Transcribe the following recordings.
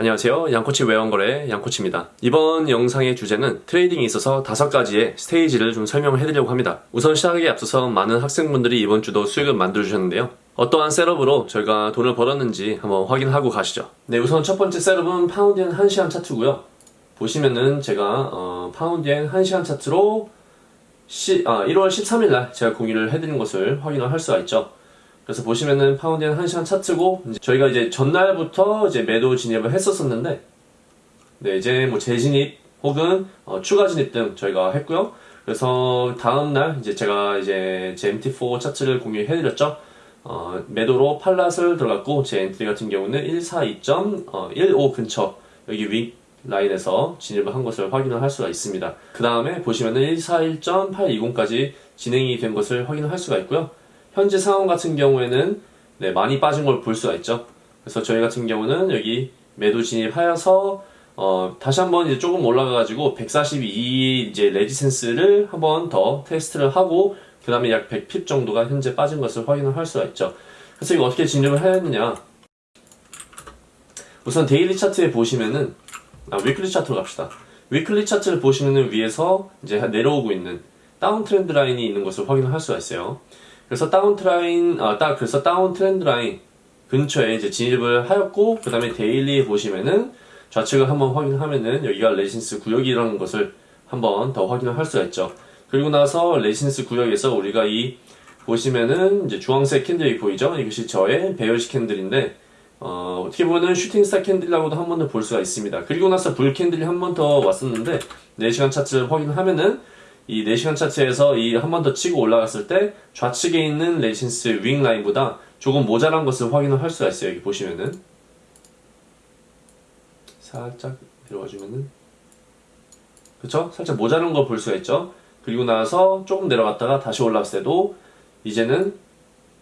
안녕하세요. 양코치 외환거래 양코치입니다. 이번 영상의 주제는 트레이딩에 있어서 다섯 가지의 스테이지를 좀 설명을 해드리려고 합니다. 우선 시작하기에 앞서서 많은 학생분들이 이번 주도 수익을 만들어 주셨는데요. 어떠한 setup으로 저희가 돈을 벌었는지 한번 확인하고 가시죠. 네, 우선 첫 번째 setup은 파운드엔 1시간 차트고요. 보시면은 제가 어, 파운드엔 1시간 차트로 시, 아, 1월 13일 날 제가 공유를 해드린 것을 확인을 할 수가 있죠. 그래서 보시면은 파운드엔 1시간 차트고 이제 저희가 이제 전날부터 이제 매도 진입을 했었었는데 네 이제 뭐 재진입 혹은 어, 추가 진입 등 저희가 했고요. 그래서 다음날 이제 제가 이제 제 MT4 차트를 공유해드렸죠. 어, 매도로 팔 lot을 들어갔고 제 엔트리 같은 경우는 142.15 근처 여기 위 라인에서 진입을 한 것을 확인을 할 수가 있습니다. 그 다음에 보시면은 141.820까지 진행이 된 것을 확인을 할 수가 있고요. 현재 상황 같은 경우에는 네, 많이 빠진 걸 볼 수가 있죠. 그래서 저희 같은 경우는 여기 매도 진입하여서 어, 다시 한번 이제 조금 올라가가지고 142 이제 resistance를 한번 더 테스트를 하고 그 다음에 약 100 pip 정도가 현재 빠진 것을 확인을 할 수가 있죠. 그래서 이거 어떻게 진입을 했느냐? 우선 daily 차트에 보시면은 아, weekly 차트로 갑시다. weekly 차트를 보시면은 위에서 이제 내려오고 있는 down trend line이 있는 것을 확인을 할 수가 있어요. 그래서 down 트라인, 아, 딱, 그래서 down trend line 근처에 이제 진입을 하였고, 그 다음에 daily에 보시면은 좌측을 한번 확인하면은 여기가 resistance 구역이라는 것을 한번 더 확인을 할 수가 있죠. 그리고 나서 resistance 구역에서 우리가 이 보시면은 이제 주황색 candle이 보이죠? 이것이 저의 bearish candle인데, 어, 어떻게 보면은 shooting star candle이라고도 한 번 더 볼 수가 있습니다. 그리고 나서 bull candle이 한 번 더 왔었는데, 4시간 차트를 확인하면은 이 4시간 차트에서 이 한 번 더 치고 올라갔을 때 좌측에 있는 레신스 윙 라인보다 조금 모자란 것을 확인을 할 수가 있어요. 여기 보시면은 살짝 내려와 주면은 그쵸? 살짝 모자란 걸 볼 수가 있죠. 그리고 나서 조금 내려갔다가 다시 올라갔을 때도 이제는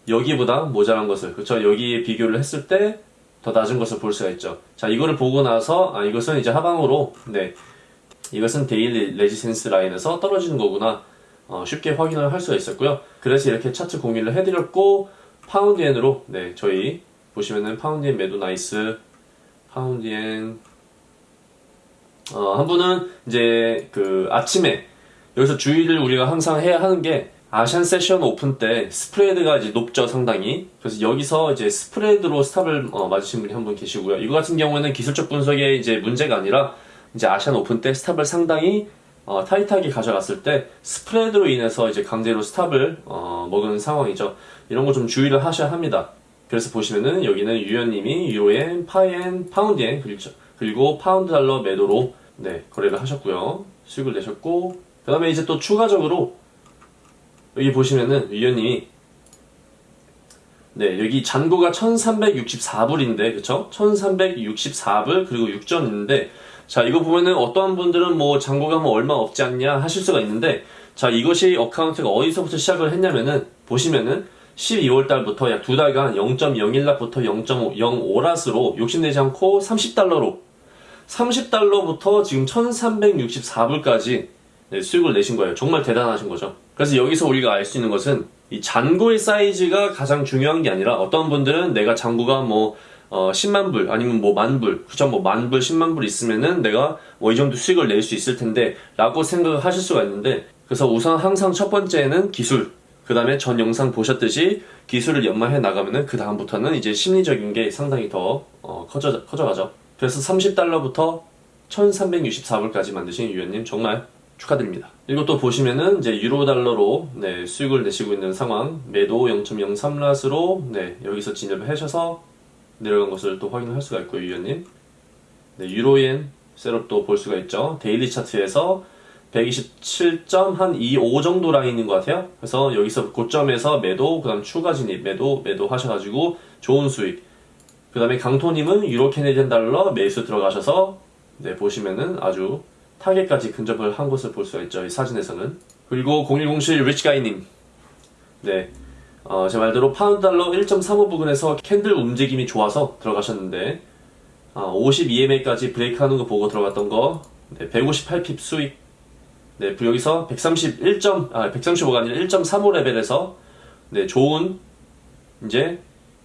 여기보다 모자란 것을 그쵸? 여기에 비교를 했을 때 더 낮은 것을 볼 수가 있죠. 자 이거를 보고 나서 아 이것은 이제 하방으로 네 이것은 daily resistance line에서 떨어지는 거구나. 어, 쉽게 확인을 할 수가 있었고요. 그래서 이렇게 차트 공유를 해드렸고 파운드엔으로 네 저희 보시면은 파운드엔 매도 nice. 파운드엔 어, 한 분은 이제 그 아침에 여기서 주의를 우리가 항상 해야 하는 게 Asian session open 때 스프레드가 이제 높죠 상당히. 그래서 여기서 이제 스프레드로 stop을 어, 맞으신 분이 한 분 계시고요. 이거 같은 경우에는 기술적 분석에 이제 문제가 아니라 이제 Asian open 때 stop을 상당히 어, 타이트하게 가져갔을 때 스프레드로 인해서 이제 강제로 stop을 어, 먹은 상황이죠. 이런 거 좀 주의를 하셔야 합니다. 그래서 보시면은 여기는 유연님이 유로엔, 파엔, 파운드엔 그리고 파운드 달러 매도로 네 거래를 하셨고요. 수익을 내셨고 그 다음에 이제 또 추가적으로 여기 보시면은 유연님이 네, 여기 잔고가 1364불인데, 그쵸? 1364불, 그리고 6전 있는데, 자, 이거 보면은 어떠한 분들은 뭐 잔고가 뭐 얼마 없지 않냐 하실 수가 있는데 자, 이것이 어카운트가 어디서부터 시작을 했냐면은 보시면은 12월 달부터 약 두 달간 0.01락부터 0.05락으로 욕심내지 않고 30달러로 30달러부터 지금 1364불까지 네, 수익을 내신 거예요. 정말 대단하신 거죠. 그래서 여기서 우리가 알 수 있는 것은 이 잔고의 사이즈가 가장 중요한 게 아니라 어떤 분들은 내가 잔고가 뭐 어, 10만 불 아니면 뭐 만 불, 그쵸? 뭐만 불, 10만 불 있으면은 내가 뭐 이 정도 수익을 낼 수 있을 텐데 라고 생각을 하실 수가 있는데 그래서 우선 항상 첫 번째는 기술 그 다음에 전 영상 보셨듯이 기술을 연마해 나가면은 그 다음부터는 이제 심리적인 게 상당히 더 어, 커져, 커져가죠 그래서 30달러부터 1364불까지 만드신 유연님 정말 축하드립니다. 또 보시면은 이제 유로 달러로 네, 수익을 내시고 있는 상황 매도 0.03랏으로 네, 여기서 진입을 하셔서 내려간 것을 또 확인할 수가 있고요, 유연님. 네, 유로엔 setup도 볼 수가 있죠. daily 차트에서 127.25 정도 라인인 것 같아요. 그래서 여기서 고점에서 매도, 그 다음 추가 진입, 매도, 매도 하셔가지고 좋은 수익. 그 다음에 강토님은 유로 Canadian 달러 매수 들어가셔서 네, 보시면은 아주 target까지 근접을 한 것을 볼 수가 있죠. 이 사진에서는. 그리고 0107 리치가이님. 네. 어, 제 말대로 파운드 달러 1.35 부근에서 candle 움직임이 좋아서 들어가셨는데 어, 52MA까지 break하는 거 보고 들어갔던 거 네, 158 pip 수익 네, 여기서 131. 아, 135가 아니라 1.35 레벨에서 네, 좋은 이제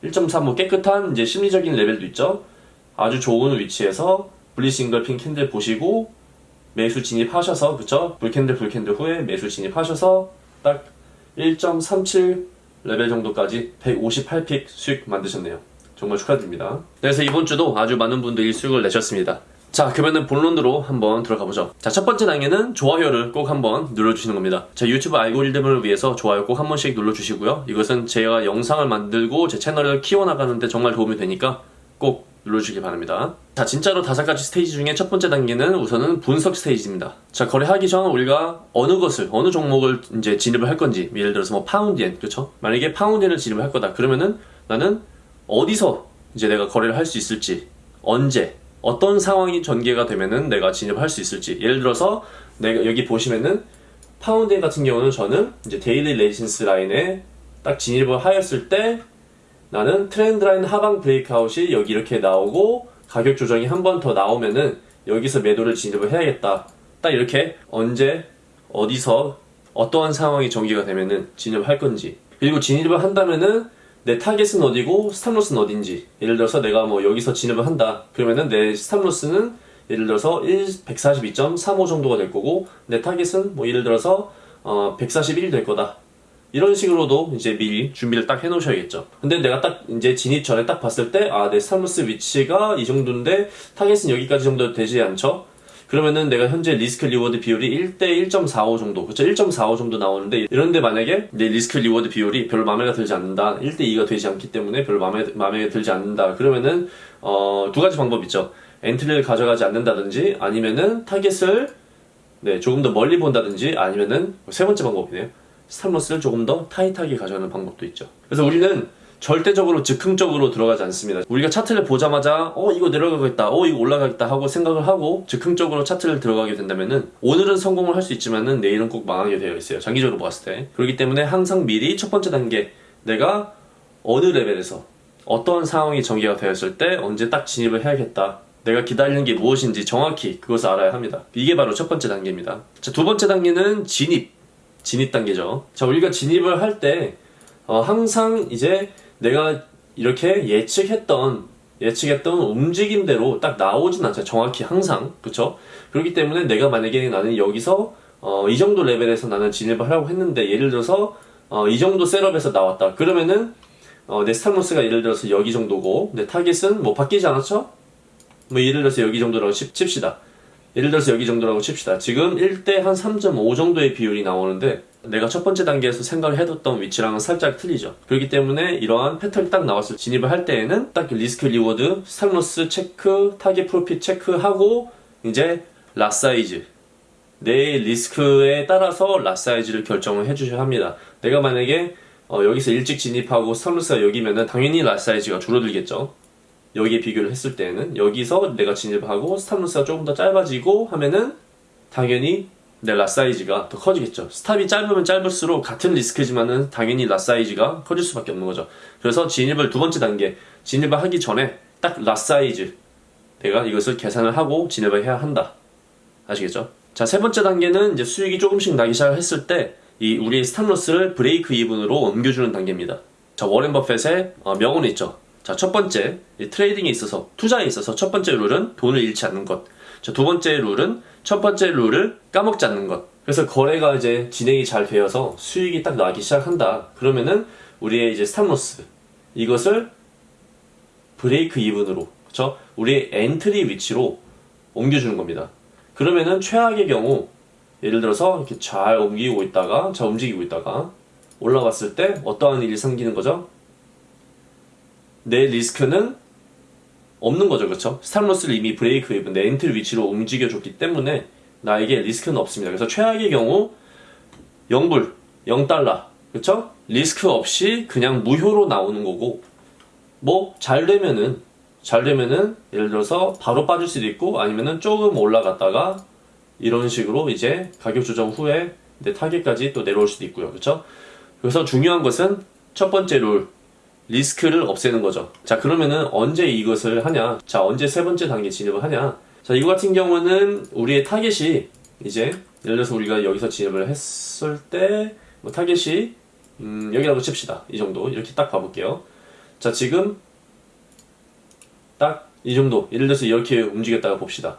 1.35 깨끗한 이제 심리적인 레벨도 있죠. 아주 좋은 위치에서 bullish engulfing candle 보시고 매수 진입하셔서 그쵸? bull candle bull candle 후에 매수 진입하셔서 딱 1.37 레벨 정도까지 158 pip 수익 만드셨네요. 정말 축하드립니다. 그래서 이번 주도 아주 많은 분들이 수익을 내셨습니다. 자, 그러면은 본론으로 한번 들어가 보죠. 자, 첫 번째 단계는 좋아요를 꼭 한번 눌러주시는 겁니다. 자, 유튜브 알고리즘을 위해서 좋아요 꼭 한 번씩 눌러주시고요. 이것은 제가 영상을 만들고 제 채널을 키워나가는데 정말 도움이 되니까 꼭 눌러주시기 바랍니다. 자, 진짜로 다섯 가지 스테이지 중에 첫 번째 단계는 우선은 분석 스테이지입니다. 자, 거래하기 전 우리가 어느 것을, 어느 종목을 이제 진입을 할 건지, 예를 들어서 뭐 파운드엔, 그렇죠? 만약에 파운드엔을 진입을 할 거다. 그러면은 나는 어디서 이제 내가 거래를 할 수 있을지, 언제, 어떤 상황이 전개가 되면은 내가 진입을 할수 있을지. 예를 들어서 내가 여기 보시면은 파운드엔 같은 경우는 저는 이제 daily resistance line에 딱 진입을 하였을 때 나는 trend line 하방 breakout이 여기 이렇게 나오고 가격 조정이 한 번 더 나오면은 여기서 매도를 진입을 해야겠다. 딱 이렇게 언제 어디서 어떠한 상황이 전개가 되면은 진입을 할 건지. 그리고 진입을 한다면은 내 target은 어디고 stop loss는 어딘지. 예를 들어서 내가 뭐 여기서 진입을 한다. 그러면은 내 stop loss는 예를 들어서 142.35 정도가 될 거고 내 target은 뭐 예를 들어서 어, 141될 거다 이런 식으로도 이제 미리 준비를 딱 해놓으셔야겠죠. 근데 내가 딱 이제 진입 전에 딱 봤을 때, 아, 내 stop loss 위치가 이 정도인데, target은 여기까지 정도 되지 않죠? 그러면은 내가 현재 risk reward 비율이 1대 1.45 정도, 그쵸? 1.45 정도 나오는데, 이런데 만약에 내 risk reward 비율이 별로 마음에 들지 않는다, 1대 2가 되지 않기 때문에 별로 마음에, 마음에 들지 않는다, 그러면은, 어, 두 가지 방법 있죠. entry를 가져가지 않는다든지, 아니면은 타겟을, 네, 조금 더 멀리 본다든지, 아니면은, 세 번째 방법이네요. stop loss를 조금 더 타이트하게 가져가는 방법도 있죠. 그래서 우리는 절대적으로 즉흥적으로 들어가지 않습니다. 우리가 차트를 보자마자 어 이거 내려가겠다, 어 이거 올라가겠다 하고 생각을 하고 즉흥적으로 차트를 들어가게 된다면은 오늘은 성공을 할 수 있지만은 내일은 꼭 망하게 되어 있어요. 장기적으로 봤을 때. 그렇기 때문에 항상 미리 첫 번째 단계 내가 어느 레벨에서 어떠한 상황이 전개가 되었을 때 언제 딱 진입을 해야겠다. 내가 기다리는 게 무엇인지 정확히 그것을 알아야 합니다. 이게 바로 첫 번째 단계입니다. 자, 두 번째 단계는 진입. 진입 단계죠. 자, 우리가 진입을 할 때, 어, 항상 이제 내가 이렇게 예측했던, 예측했던 움직임대로 딱 나오진 않죠. 정확히 항상. 그쵸? 그렇기 때문에 내가 만약에 나는 여기서, 어, 이 정도 레벨에서 나는 진입을 하려고 했는데, 예를 들어서, 어, 이 정도 setup에서 나왔다. 그러면은, 어, 내 stop loss가 예를 들어서 여기 정도고, 내 타겟은 뭐 바뀌지 않았죠? 뭐 예를 들어서 여기 정도라고 칩시다. 예를 들어서 여기 정도라고 칩시다. 지금 1대 한 3.5 정도의 비율이 나오는데 내가 첫 번째 단계에서 생각을 해뒀던 위치랑은 살짝 틀리죠. 그렇기 때문에 이러한 패턴이 딱 나왔을 진입을 할 때에는 딱 risk reward, stop loss 체크, target profit 체크하고 이제 lot size 내 리스크에 따라서 lot size를 결정을 해주셔야 합니다. 내가 만약에 어, 여기서 일찍 진입하고 stop loss가 여기면은 당연히 lot size가 줄어들겠죠. 여기에 비교를 했을 때는 여기서 내가 진입하고 stop loss가 조금 더 짧아지고 하면은 당연히 내 lot size가 더 커지겠죠. stop이 짧으면 짧을수록 같은 리스크지만은 당연히 lot size가 커질 수밖에 없는 거죠. 그래서 진입을 두 번째 단계 진입을 하기 전에 딱 lot size 내가 이것을 계산을 하고 진입을 해야 한다. 아시겠죠? 자, 세 번째 단계는 이제 수익이 조금씩 나기 시작했을 때 이 우리의 stop loss를 break even으로 옮겨주는 단계입니다. 자, 워렌 버펫의 어, 명언이 있죠. 자, 첫 번째, trading에 있어서, 투자에 있어서 첫 번째 룰은 돈을 잃지 않는 것. 자, 두 번째 룰은 첫 번째 룰을 까먹지 않는 것. 그래서 거래가 이제 진행이 잘 되어서 수익이 딱 나기 시작한다. 그러면은 우리의 이제 stop loss 이것을 break even으로 그쵸? 우리의 entry 위치로 옮겨주는 겁니다. 그러면은 최악의 경우 예를 들어서 이렇게 잘 옮기고 있다가 잘 움직이고 있다가 올라갔을 때 어떠한 일이 생기는 거죠? 내 리스크는 없는 거죠, 그렇죠? stop loss를 이미 break even 내 entry 위치로 움직여줬기 때문에 나에게 리스크는 없습니다. 그래서 최악의 경우 0불, 0달러, 그렇죠? 리스크 없이 그냥 무효로 나오는 거고 뭐 잘 되면은 잘 되면은 예를 들어서 바로 빠질 수도 있고 아니면은 조금 올라갔다가 이런 식으로 이제 가격 조정 후에 내 타겟까지 또 내려올 수도 있고요. 그렇죠? 그래서 중요한 것은 첫 번째 룰 리스크를 없애는 거죠. 자, 그러면은 언제 이것을 하냐? 자, 언제 세 번째 단계 진입을 하냐? 자, 이거 같은 경우는 우리의 타겟이 이제 예를 들어서 우리가 여기서 진입을 했을 때 뭐 타겟이 음, 여기라고 칩시다. 이 정도. 이렇게 딱 봐볼게요. 자, 지금 딱 이 정도. 예를 들어서 이렇게 움직였다가 봅시다.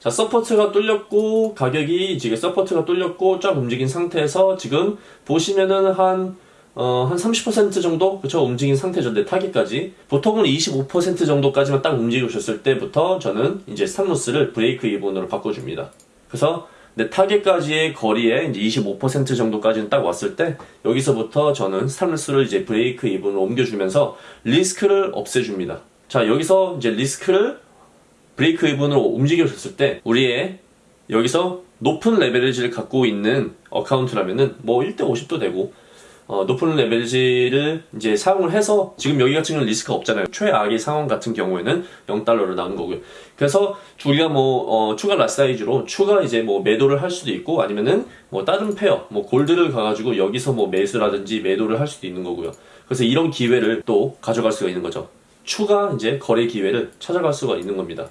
자, support가 뚫렸고, 가격이 지금 support가 뚫렸고, 쫙 움직인 상태에서 지금 보시면은 한, 어, 한 30% 정도? 그쵸? 움직인 상태죠. 내 타깃까지. 보통은 25% 정도까지만 딱 움직여줬을 때부터 저는 이제 stop loss를 break even으로 바꿔줍니다. 그래서 내 타겟까지의 거리에 이제 25% 정도까지는 딱 왔을 때 여기서부터 저는 stop loss를 이제 break even으로 옮겨주면서 리스크를 없애줍니다. 자, 여기서 이제 리스크를 break even으로 움직여줬을 때 우리의 여기서 높은 leverage를 갖고 있는 account라면은 뭐 1대 50도 되고 어, 높은 leverage를 이제 사용을 해서 지금 여기 같은 경우는 리스크가 없잖아요. 최악의 상황 같은 경우에는 0달러로 나온 거고요. 그래서 우리가 뭐 어, 추가 lot size로 추가 이제 뭐 매도를 할 수도 있고 아니면은 뭐 다른 pair 뭐 골드를 가가지고 여기서 뭐 매수라든지 매도를 할 수도 있는 거고요. 그래서 이런 기회를 또 가져갈 수가 있는 거죠. 추가 이제 거래 기회를 찾아갈 수가 있는 겁니다.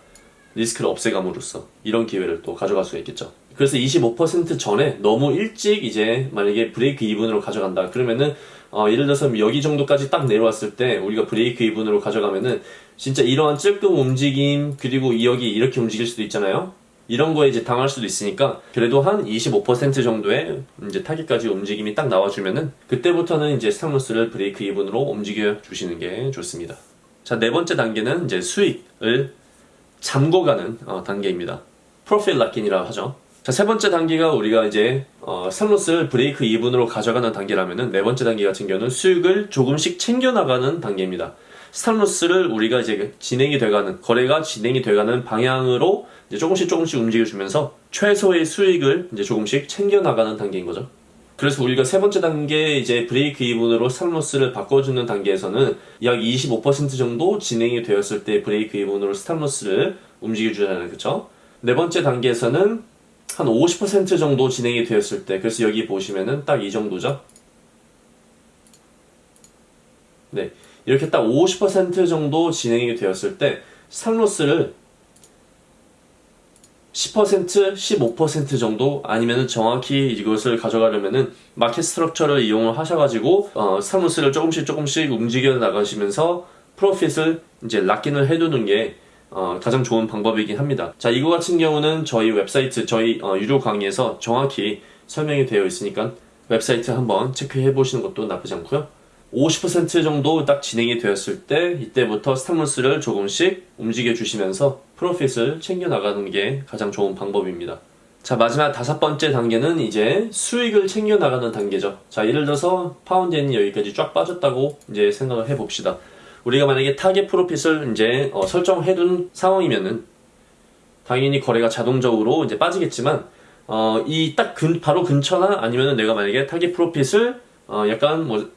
리스크를 없애감으로써 이런 기회를 또 가져갈 수가 있겠죠. 그래서 25% 전에 너무 일찍 이제 만약에 break even으로 가져간다 그러면은 어, 예를 들어서 여기 정도까지 딱 내려왔을 때 우리가 break even으로 가져가면은 진짜 이러한 찔끔 움직임 그리고 여기 이렇게 움직일 수도 있잖아요. 이런 거에 이제 당할 수도 있으니까 그래도 한 25% 정도의 이제 타깃까지 움직임이 딱 나와주면은 그때부터는 이제 stop loss를 break even으로 움직여 주시는 게 좋습니다. 자 네 번째 단계는 이제 수익을 잠궈가는 어, 단계입니다. profit lock-in이라고 하죠. 자, 세 번째 단계가 우리가 이제 어, stop loss를 break even으로 가져가는 단계라면은 네 번째 단계 같은 경우는 수익을 조금씩 챙겨 나가는 단계입니다. stop loss를 우리가 이제 진행이 돼가는 거래가 진행이 돼가는 방향으로 이제 조금씩 조금씩 움직여주면서 최소의 수익을 이제 조금씩 챙겨 나가는 단계인 거죠. 그래서 우리가 세 번째 단계 이제 break even으로 stop loss를 바꿔주는 단계에서는 약 25% 정도 진행이 되었을 때 break even으로 stop loss를 움직여주잖아요, 그쵸? 네 번째 단계에서는 한 50% 정도 진행이 되었을 때 그래서 여기 보시면은 딱 이 정도죠? 네. 이렇게 딱 50% 정도 진행이 되었을 때 stop loss를 10%, 15% 정도 아니면은 정확히 이것을 가져가려면은 market structure를 이용을 하셔가지고 어, stop loss를 조금씩 조금씩 움직여 나가시면서 profit을 이제 lock in을 해두는 게 어, 가장 좋은 방법이긴 합니다. 자, 이거 같은 경우는 저희 웹사이트, 저희 어, 유료 강의에서 정확히 설명이 되어 있으니까 웹사이트 한번 체크해 보시는 것도 나쁘지 않고요. 50% 정도 딱 진행이 되었을 때 이때부터 stop loss를 조금씩 움직여 주시면서 profit을 챙겨 나가는 게 가장 좋은 방법입니다. 자 마지막 다섯 번째 단계는 이제 수익을 챙겨 나가는 단계죠. 자 예를 들어서 파운드엔이 여기까지 쫙 빠졌다고 이제 생각을 해봅시다. 우리가 만약에 target profit을 이제 어, 설정해둔 상황이면은 당연히 거래가 자동적으로 이제 빠지겠지만 어, 이 딱 바로 근처나 아니면은 내가 만약에 target profit을 어, 약간 뭐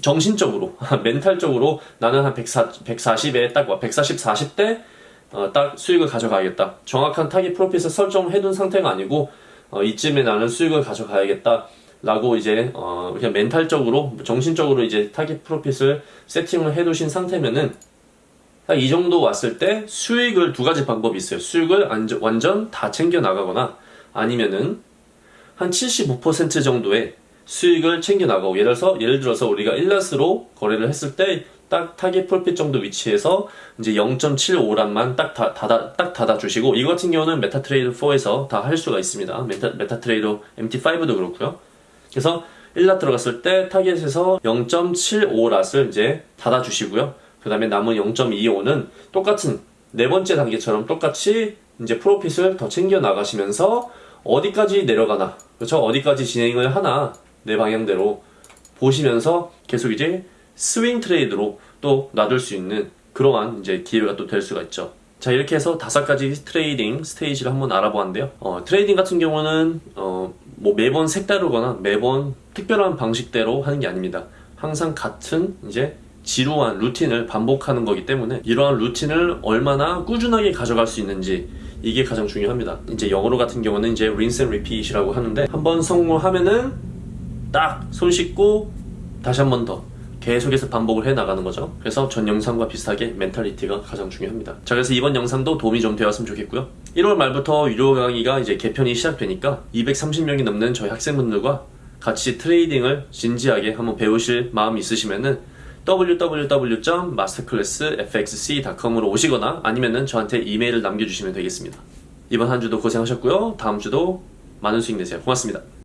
정신적으로 멘탈적으로 나는 한 140, 140에 딱 140, 40대 어, 딱 수익을 가져가야겠다. 정확한 target profit을 설정해둔 상태가 아니고 어, 이쯤에 나는 수익을 가져가야겠다. 라고 이제 어 그냥 멘탈적으로 정신적으로 이제 target profit을 세팅을 해 두신 상태면은 딱 이 정도 왔을 때 수익을 두 가지 방법이 있어요. 수익을 완전 다 챙겨 나가거나 아니면은 한 75% 정도의 수익을 챙겨 나가고 예를 들어서 예를 들어서 우리가 1 lot으로 거래를 했을 때 딱 target profit 정도 위치에서 이제 0.75 lot만 딱 닫아 딱 닫아 주시고 이거 같은 경우는 메타트레이드 4에서 다 할 수가 있습니다. 메타 메타트레이드 MT5도 그렇고요. 그래서 1 lot 들어갔을 때 타겟에서 0.75 lot을 이제 닫아주시고요. 그 다음에 남은 0.25는 똑같은 네 번째 단계처럼 똑같이 이제 profit을 더 챙겨 나가시면서 어디까지 내려가나 그렇죠? 어디까지 진행을 하나 내 방향대로 보시면서 계속 이제 swing trade로 또 놔둘 수 있는 그러한 이제 기회가 또 될 수가 있죠. 자 이렇게 해서 다섯 가지 trading stage를 한번 알아보았는데요. 어, trading 같은 경우는 어, 뭐 매번 색다르거나 매번 특별한 방식대로 하는 게 아닙니다. 항상 같은 이제 지루한 루틴을 반복하는 거기 때문에 이러한 루틴을 얼마나 꾸준하게 가져갈 수 있는지 이게 가장 중요합니다. 이제 영어로 같은 경우는 이제 rinse and repeat이라고 하는데 한번 성공하면은 딱 손 씻고 다시 한 번 더 계속해서 반복을 해 나가는 거죠. 그래서 전 영상과 비슷하게 mentality가 가장 중요합니다. 자, 그래서 이번 영상도 도움이 좀 되었으면 좋겠고요. 1월 말부터 유료 강의가 이제 개편이 시작되니까 230명이 넘는 저희 학생분들과 같이 트레이딩을 진지하게 한번 배우실 마음이 있으시면은 www.masterclassfxc.com으로 오시거나 아니면은 저한테 이메일을 남겨주시면 되겠습니다. 이번 한 주도 고생하셨고요. 다음 주도 많은 수익 내세요. 고맙습니다.